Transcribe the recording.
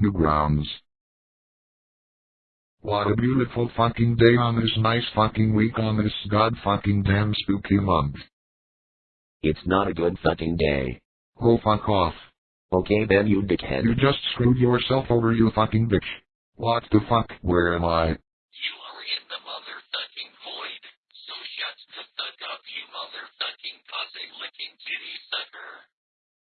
Newgrounds. What a beautiful fucking day on this nice fucking week on this god fucking damn spooky month. It's not a good fucking day. Oh fuck off. Okay then you dickhead. You just screwed yourself over you fucking bitch. What the fuck? Where am I? You are in the motherfucking void. So shut the fuck up, you motherfucking pussy licking titty sucker.